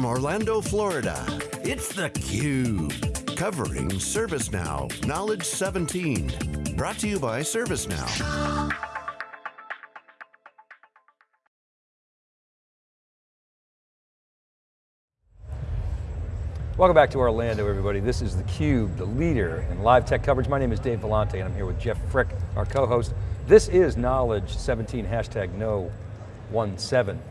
from Orlando, Florida, it's theCUBE. Covering ServiceNow Knowledge 17. Brought to you by ServiceNow. Welcome back to Orlando, everybody. This is theCUBE, the leader in live tech coverage. My name is Dave Vellante, and I'm here with Jeff Frick, our co-host. This is Knowledge 17, hashtag know 17.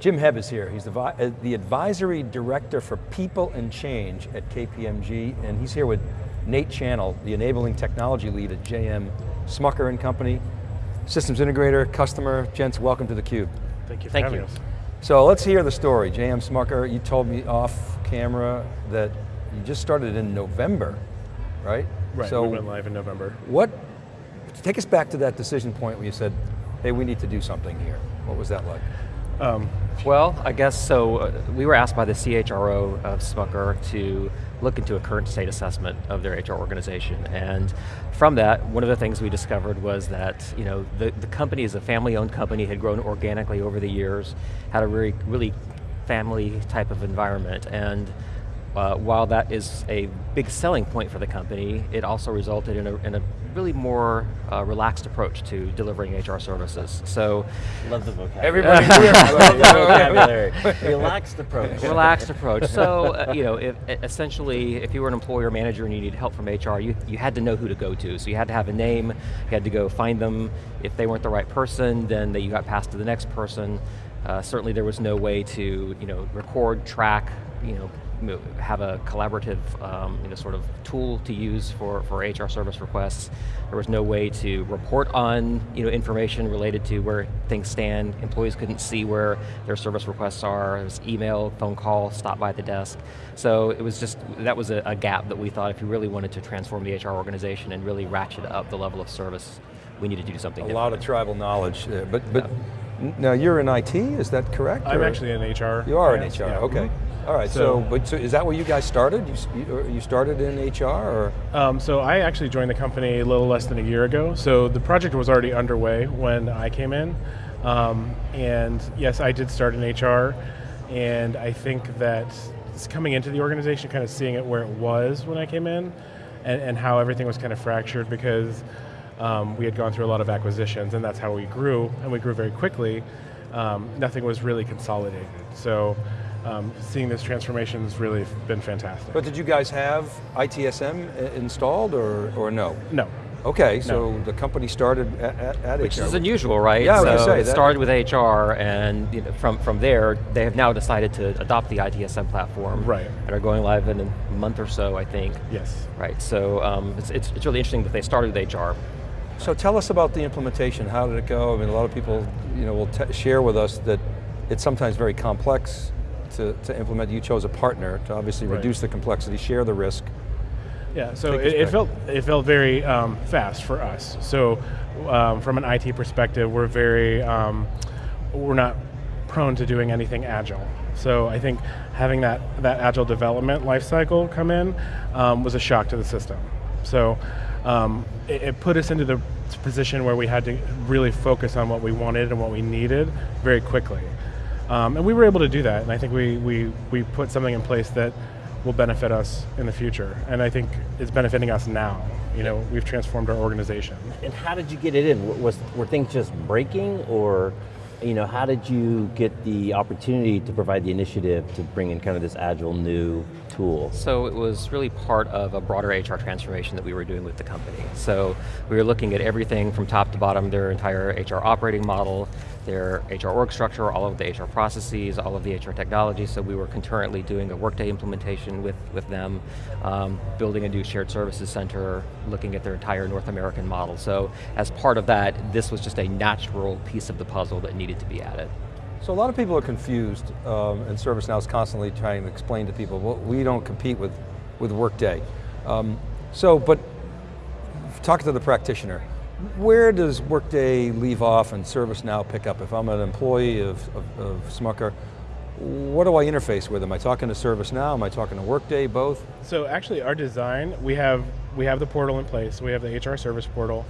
Jim Hebb is here. He's the, uh, the Advisory Director for People and Change at KPMG, and he's here with Nate Channel, the Enabling Technology Lead at JM Smucker and Company, Systems Integrator, Customer. Gents, welcome to theCUBE. Thank you for Thank having you. us. So let's hear the story. JM Smucker, you told me off camera that you just started in November, right? Right, So we went live in November. what, take us back to that decision point where you said, hey, we need to do something here. What was that like? Um, Well, I guess so. Uh, we were asked by the CHRO of Smucker to look into a current state assessment of their HR organization, and from that, one of the things we discovered was that you know the the company is a family-owned company, had grown organically over the years, had a really really family type of environment, and uh, while that is a big selling point for the company, it also resulted in a, in a really more uh, relaxed approach to delivering HR services. So Love the vocabulary. Everybody Love the vocabulary. Relaxed approach. relaxed approach. So, uh, you know, if, essentially, if you were an employer manager and you needed help from HR, you, you had to know who to go to. So you had to have a name, you had to go find them. If they weren't the right person, then they, you got passed to the next person. Uh, certainly there was no way to, you know, record, track, you know, have a collaborative, um, you know, sort of tool to use for, for HR service requests. There was no way to report on, you know, information related to where things stand. Employees couldn't see where their service requests are. It was email, phone call, stop by the desk. So it was just, that was a, a gap that we thought if you really wanted to transform the HR organization and really ratchet up the level of service, we needed to do something A different. lot of tribal knowledge there, but, but n- now you're in IT, is that correct? I'm or- actually in HR. You are in HR, yeah. okay. All right, so, So- but so is that where you guys started? You, you, started in HR, or? Um, so I actually joined the company a little less than a year ago. So the project was already underway when I came in. Um, and yes, I did start in HR. And I think that it's coming into the organization, kind of seeing it where it was when I came in, and, and how everything was kind of fractured because um, we had gone through a lot of acquisitions, and that's how we grew, and we grew very quickly. Um, nothing was really consolidated. So um, seeing this transformation has really been fantastic. But did you guys have ITSM installed, or, or no? no, Okay, so the company started at, at, at Which HR. is unusual, right? Yeah, I was so gonna say, it started with HR, and you know, from from there, they have now decided to adopt the ITSM platform, Right. And are going live in a month or so, I think. yes. Right. So um, it's, it's it's really interesting that they started with HR. So tell us about the implementation. How did it go? I mean, a lot of people, you know, will t- share with us that it's sometimes very complex to, to implement. You chose a partner to obviously Right. reduce the complexity, share the risk. Yeah, so it, it felt it felt very um, fast for us. So um, from an IT perspective, we're very um, we're not prone to doing anything agile. So I think having that that agile development lifecycle come in um, was a shock to the system. So um, it, it put us into the position where we had to really focus on what we wanted and what we needed very quickly. Um, and we were able to do that, and I think we, we, we put something in place that will benefit us in the future, and I think it's benefiting us now. You know, we've transformed our organization. And how did you get it in? Was, were things just breaking or, you know, how did you get the opportunity to provide the initiative to bring in kind of this agile new tool? So it was really part of a broader HR transformation that we were doing with the company. So we were looking at everything from top to bottom, their entire HR operating model, their HR org structure, all of the HR processes, all of the HR technology. So we were concurrently doing a Workday implementation with, with them, um, building a new shared services center, looking at their entire North American model. So as part of that, this was just a natural piece of the puzzle that needed to be added. So a lot of people are confused, um, and ServiceNow is constantly trying to explain to people, well, we don't compete with, with Workday. Um, so, but talk to the practitioner. Where does Workday leave off and ServiceNow pick up? If I'm an employee of, of, of Smucker, what do I interface with? Am I talking to ServiceNow? Am I talking to Workday, both? So actually, our design we have we have the portal in place. We have the HR service portal,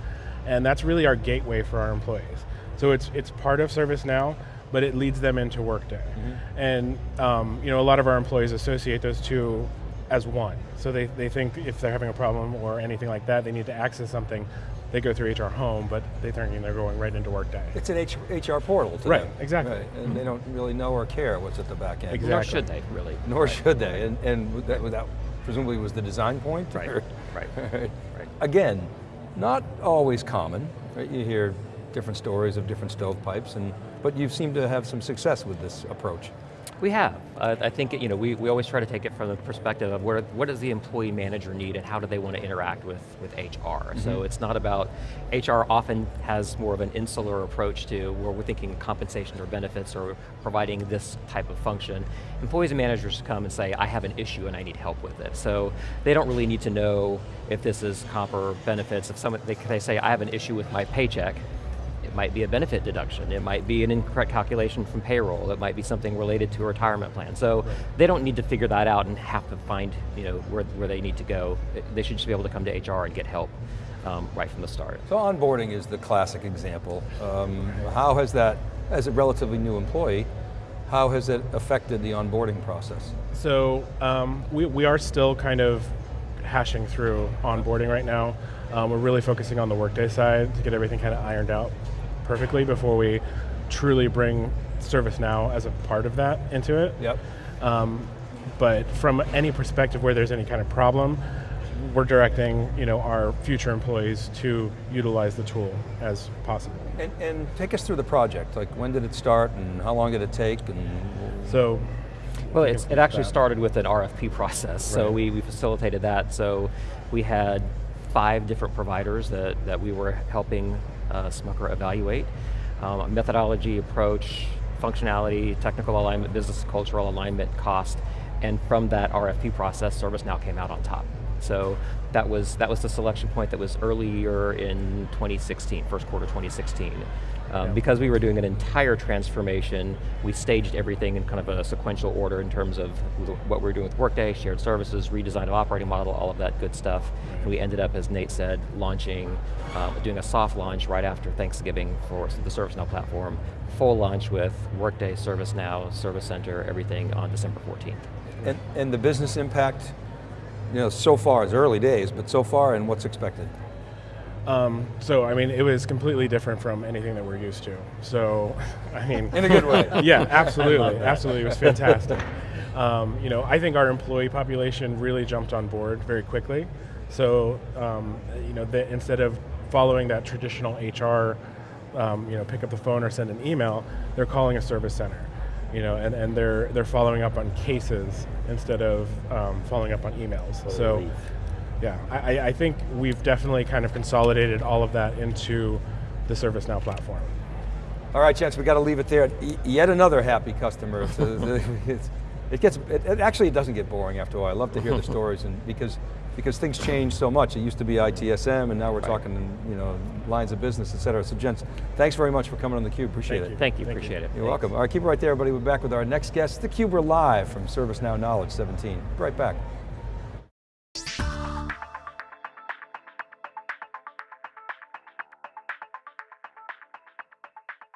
and that's really our gateway for our employees. So it's it's part of ServiceNow, but it leads them into Workday. Mm-hmm. And um, you know, a lot of our employees associate those two as one. So they, they think if they're having a problem or anything like that, they need to access something, they go through HR Home, but they think they're going right into Workday. It's an H, HR portal to Right, them. exactly. Right, and they don't really know or care what's at the back end. Exactly. Nor should they, really. Nor should they, and, and that, that presumably was the design point? Right, right, right. right. Again, not always common, right? You hear different stories of different stovepipes, and, but you seem to have some success with this approach. We have. Uh, I think you know we, we always try to take it from the perspective of what, what does the employee manager need and how do they want to interact with, with HR. So it's not about, HR often has more of an insular approach to where we're thinking compensation or benefits or providing this type of function. Employees and managers come and say, I have an issue and I need help with it. So they don't really need to know if this is comp or benefits. If someone, they, they say, I have an issue with my paycheck, it might be a benefit deduction. It might be an incorrect calculation from payroll. It might be something related to a retirement plan. So they don't need to figure that out and have to find you know, where, where they need to go. They should just be able to come to HR and get help um, right from the start. So onboarding is the classic example. Um, how has that, as a relatively new employee, how has it affected the onboarding process? So um, we, we are still kind of hashing through onboarding right now. Um, we're really focusing on the workday side to get everything kind of ironed out perfectly before we truly bring ServiceNow as a part of that into it. Yep. Um, but from any perspective where there's any kind of problem, we're directing you know, our future employees to utilize the tool as possible. And, and take us through the project, like when did it start and how long did it take and So Well, it's, it actually that. started with an RFP process, so we, we facilitated that. So we had five different providers that, that we were helping uh, Smucker evaluate. Um, methodology, approach, functionality, technical alignment, business cultural alignment, cost, and from that RFP process, ServiceNow came out on top. So that was, that was the selection point that was earlier in 2016, first quarter 2016. Um, Because we were doing an entire transformation, we staged everything in kind of a sequential order in terms of what we were doing with Workday, shared services, redesign of operating model, all of that good stuff. And we ended up, as Nate said, launching, um, doing a soft launch right after Thanksgiving for the ServiceNow platform, full launch with Workday, ServiceNow, Service Center, everything on December 14th. And, and the business impact, you know, so far, it's early days, but so far and what's expected? Um, so I mean, it was completely different from anything that we're used to. So, I mean, In a good way. yeah, absolutely, absolutely, it was fantastic. Um, you know, I think our employee population really jumped on board very quickly. So, um, you know, that instead of following that traditional HR, um, you know, pick up the phone or send an email, they're calling a service center. You know, and, and they're they're following up on cases instead of um, following up on emails. So. Yeah, I, I- I think we've definitely kind of consolidated all of that into the ServiceNow platform. All right, gents, we got to leave it there. Y- yet another happy customer. It gets, it, it actually it doesn't get boring after a while. I love to hear the stories and because, because things change so much. It used to be ITSM and now we're talking, you know, lines of business, et cetera. So gents, thanks very much for coming on theCUBE, appreciate Thank it. Thank you, Thank you. appreciate it. You're welcome. All right, keep it right there, everybody. We're back with our next guest, theCUBE, we're live from ServiceNow Knowledge 17. Be right back.